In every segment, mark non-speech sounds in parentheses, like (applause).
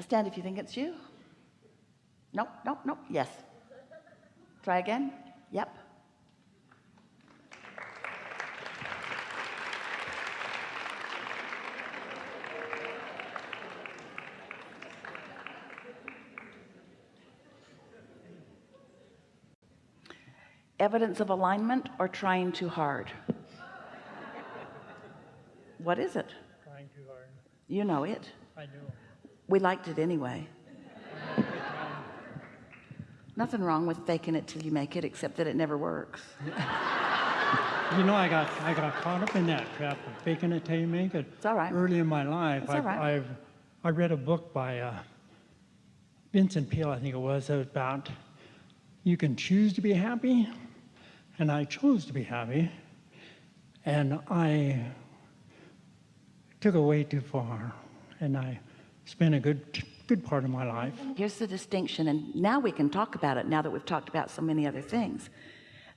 Stand if you think it's you. Nope, nope, nope. Yes. Try again. Yep. Evidence of alignment or trying too hard? What is it? Trying too hard. You know it. I know. We liked it anyway. Nothing wrong with faking it till you make it, except that it never works. You know, I got I got caught up in that trap of faking it till you make it. It's all right. Early in my life, I've, right. I've I read a book by uh, Vincent Peale, I think it was, about you can choose to be happy, and I chose to be happy, and I took it way too far, and I spent a good good part of my life Here's the distinction, and now we can talk about it now that we've talked about so many other things.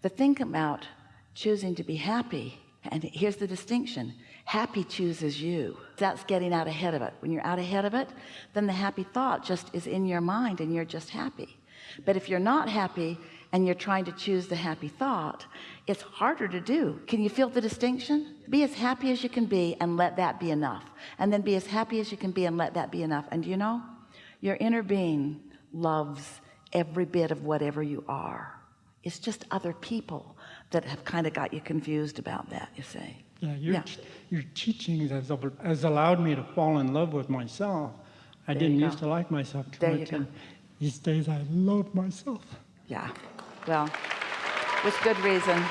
The thing about choosing to be happy, and here's the distinction happy chooses you. That's getting out ahead of it. When you're out ahead of it, then the happy thought just is in your mind and you're just happy. But if you're not happy and you're trying to choose the happy thought, it's harder to do. Can you feel the distinction? Be as happy as you can be and let that be enough. And then be as happy as you can be and let that be enough. And do you know, your inner being loves every bit of whatever you are. It's just other people that have kind of got you confused about that, you see. Yeah, your, Yeah. your teachings has, has allowed me to fall in love with myself. I There didn't used to like myself too There much. and these days I love myself. Yeah. Well, with good reason.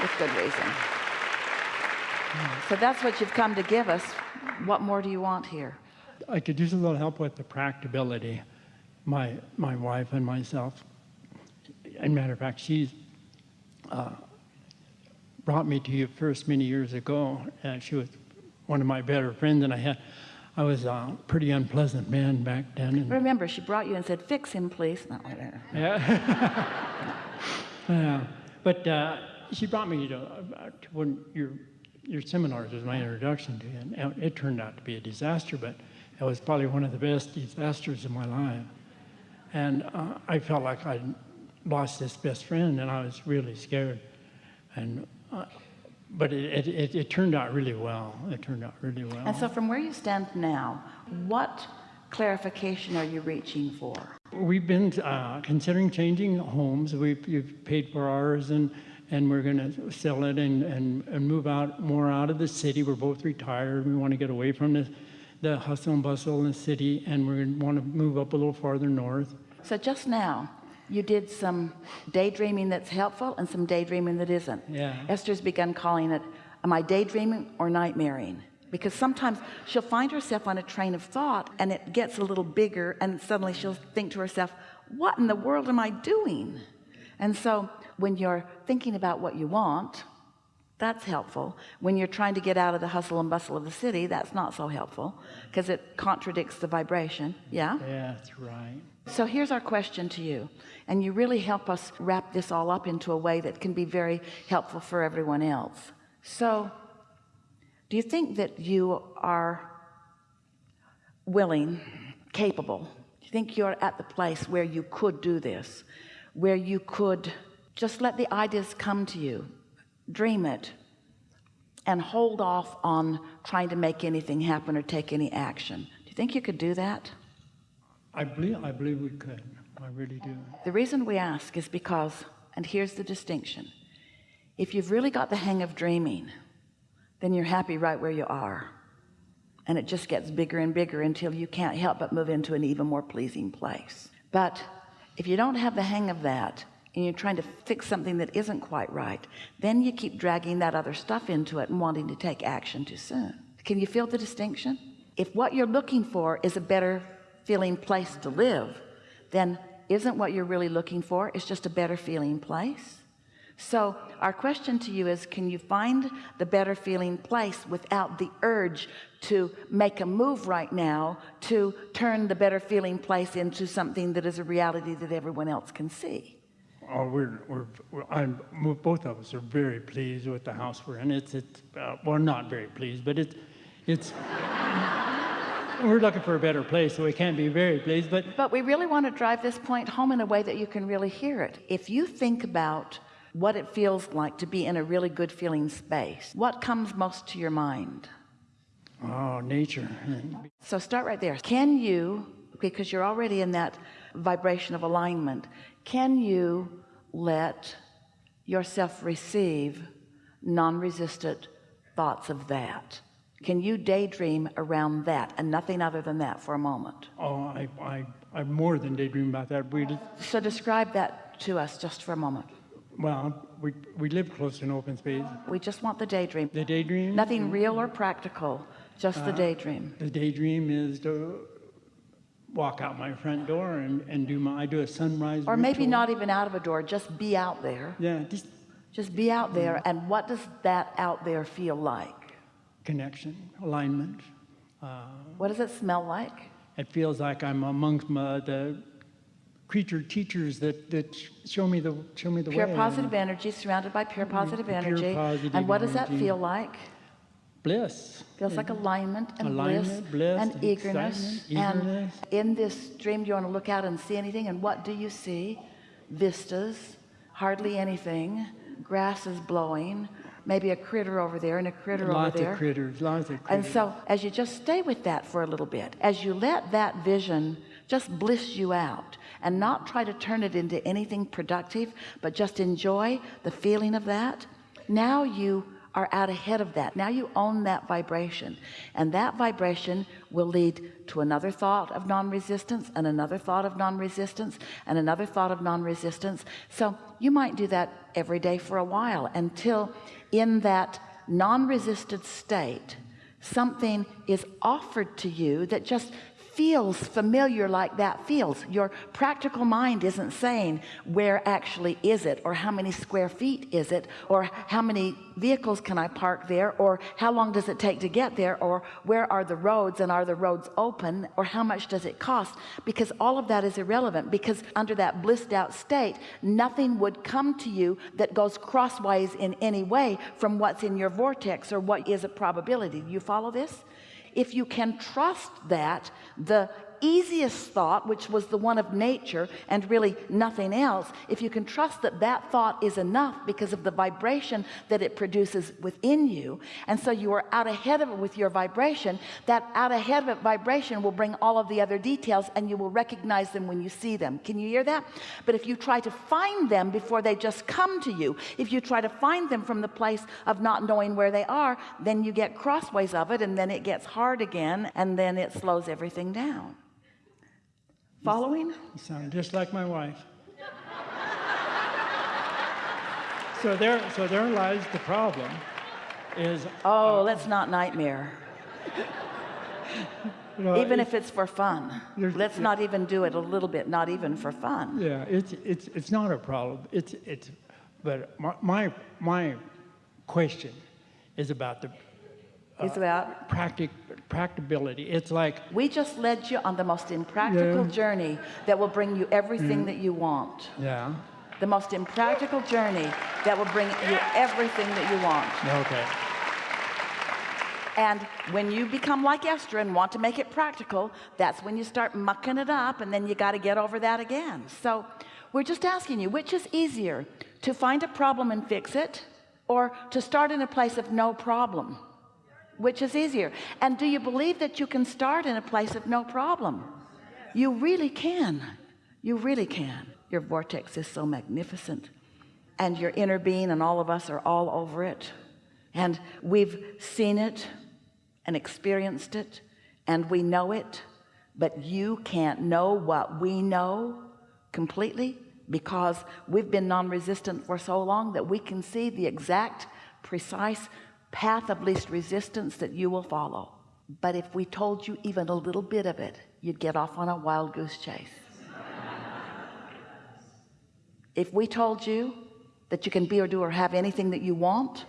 With good reason. So that's what you've come to give us. What more do you want here? I could use a little help with the practicability. My, my wife and myself, and matter of fact, she's uh, brought me to you first many years ago. And she was one of my better friends, and I had, I was a pretty unpleasant man back then. And Remember, she brought you and said, fix him, please. No, Yeah. (laughs) yeah. But uh, she brought me to, uh, to one your your seminars was my introduction to it, and it turned out to be a disaster, but it was probably one of the best disasters of my life. And uh, I felt like I'd lost this best friend, and I was really scared. And uh, but it, it, it, it turned out really well. It turned out really well. And so from where you stand now, what clarification are you reaching for? We've been uh, considering changing homes. We've, we've paid for ours and, and we're going to sell it and, and, and move out more out of the city. We're both retired. We want to get away from the, the hustle and bustle in the city and we want to move up a little farther north. So just now, you did some daydreaming that's helpful and some daydreaming that isn't. Yeah. Esther's begun calling it, am I daydreaming or nightmaring? Because sometimes she'll find herself on a train of thought and it gets a little bigger and suddenly she'll think to herself, what in the world am I doing? And so when you're thinking about what you want, that's helpful. When you're trying to get out of the hustle and bustle of the city, that's not so helpful because it contradicts the vibration. Yeah? Yeah, that's right. So here's our question to you, and you really help us wrap this all up into a way that can be very helpful for everyone else. So, do you think that you are willing, capable? Do you think you're at the place where you could do this, where you could just let the ideas come to you, dream it, and hold off on trying to make anything happen or take any action? Do you think you could do that? I believe, I believe we could. I really do. The reason we ask is because, and here's the distinction, if you've really got the hang of dreaming, then you're happy right where you are. And it just gets bigger and bigger until you can't help but move into an even more pleasing place. But if you don't have the hang of that, and you're trying to fix something that isn't quite right, then you keep dragging that other stuff into it and wanting to take action too soon. Can you feel the distinction? If what you're looking for is a better feeling place to live, then isn't what you're really looking for is just a better feeling place? So our question to you is, can you find the better feeling place without the urge to make a move right now to turn the better feeling place into something that is a reality that everyone else can see? Oh, we're, we're, we're I'm, both of us are very pleased with the house we're in. It's, it's uh, well, not very pleased, but it's, it's, we're looking for a better place, so we can't be very pleased. But But we really want to drive this point home in a way that you can really hear it. If you think about what it feels like to be in a really good feeling space, what comes most to your mind? oh, nature. So start right there. Can you, because you're already in that vibration of alignment, can you let yourself receive non-resistant thoughts of that? Can you daydream around that and nothing other than that for a moment? Oh, I, I, I more than daydream about that. We, So describe that to us just for a moment. well, we, we live close to an open space. We just want the daydream. The daydream. Nothing real or practical, just the uh, daydream. The daydream is to walk out my front door and, and do my I do a sunrise. Or maybe not even out of a door, just be out there. Yeah, just Just be out there. And what does that out there feel like? Connection, alignment. Uh, What does it smell like? it feels like I'm amongst my, the creature teachers that, that show me the show me the Pure way. positive energy, surrounded by pure positive Pure energy. positive and what does that feel like? bliss. Feels like alignment and Alignment, bliss, bliss, and and eagerness. excitement, And in this dream, do you want to look out and see anything? And what do you see? Vistas, hardly anything. Grass is blowing. Maybe a critter over there and a critter Lots over there. of critters, lots of critters. And so, as you just stay with that for a little bit, as you let that vision just bliss you out and not try to turn it into anything productive, but just enjoy the feeling of that, now you are out ahead of that. Now you own that vibration. And that vibration will lead to another thought of non-resistance and another thought of non-resistance and another thought of non-resistance. So you might do that every day for a while until in that non-resistant state something is offered to you that just feels familiar like that feels. Your practical mind isn't saying where actually is it or how many square feet is it or how many vehicles can I park there or how long does it take to get there or where are the roads and are the roads open or how much does it cost? Because all of that is irrelevant because under that blissed out state nothing would come to you that goes crosswise in any way from what's in your vortex or what is a probability. You follow this if you can trust that the easiest thought which was the one of nature and really nothing else if you can trust that that thought is enough because of the vibration that it produces within you and so you are out ahead of it with your vibration that out ahead of it vibration will bring all of the other details and you will recognize them when you see them. Can you hear that? But if you try to find them before they just come to you if you try to find them from the place of not knowing where they are then you get crossways of it and then it gets hard again and then it slows everything down following You sound just like my wife. so there, so there lies the problem. Is oh uh, let's not nightmare (laughs) you know, even if it's for fun let's not even do it a little bit not even for fun yeah, it's it's it's not a problem. It's it's, but my my, my question is about the it's uh, about practic practicability. It's like we just led you on the most impractical Yeah. journey that will bring you everything mm. that you want. Yeah, the most impractical journey that will bring you everything that you want. Okay, and when you become like Esther and want to make it practical that's when you start mucking it up and then you got to get over that again. So we're just asking you which is easier to find a problem and fix it or to start in a place of no problem which is easier? And do you believe that you can start in a place of no problem? You really can. You really can. Your vortex is so magnificent. And your inner being and all of us are all over it. And we've seen it and experienced it and we know it. But you can't know what we know completely because we've been non-resistant for so long that we can see the exact precise path of least resistance that you will follow. But if we told you even a little bit of it you'd get off on a wild goose chase. If we told you that you can be or do or have anything that you want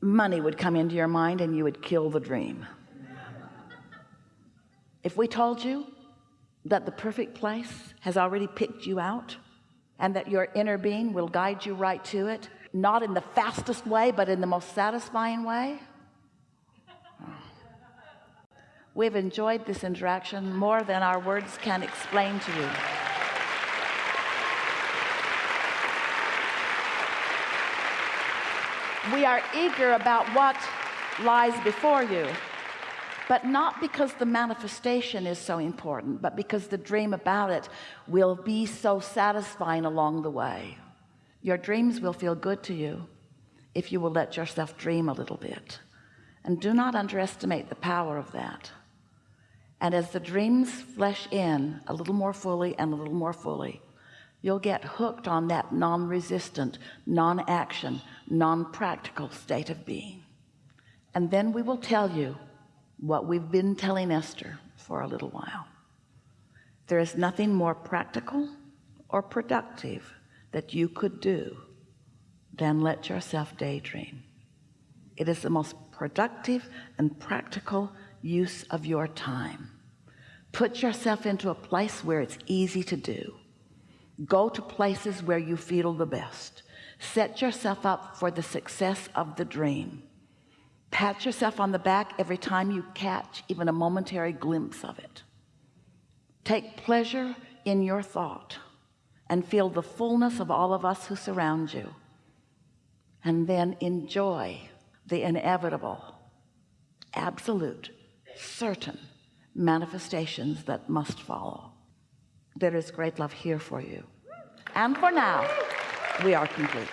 money would come into your mind and you would kill the dream. If we told you that the perfect place has already picked you out and that your inner being will guide you right to it not in the fastest way but in the most satisfying way. We've enjoyed this interaction more than our words can explain to you. We are eager about what lies before you but not because the manifestation is so important but because the dream about it will be so satisfying along the way your dreams will feel good to you if you will let yourself dream a little bit. And do not underestimate the power of that. And as the dreams flesh in a little more fully and a little more fully you'll get hooked on that non-resistant non-action non-practical state of being. And then we will tell you what we've been telling Esther for a little while. There is nothing more practical or productive that you could do than let yourself daydream. It is the most productive and practical use of your time. Put yourself into a place where it's easy to do. Go to places where you feel the best. Set yourself up for the success of the dream. Pat yourself on the back every time you catch even a momentary glimpse of it. Take pleasure in your thought and feel the fullness of all of us who surround you. And then enjoy the inevitable absolute certain manifestations that must follow. There is great love here for you. And for now we are complete